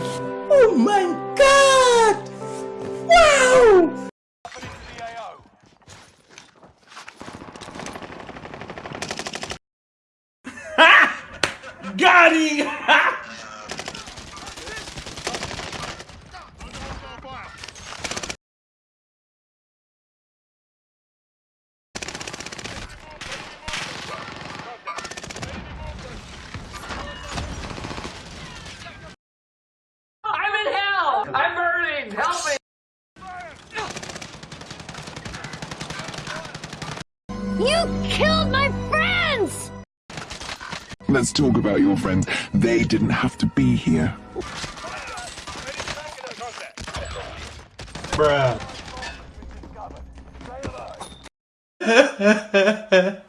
Oh my god! Wow! Got him! You killed my friends! Let's talk about your friends. They didn't have to be here. Bruh.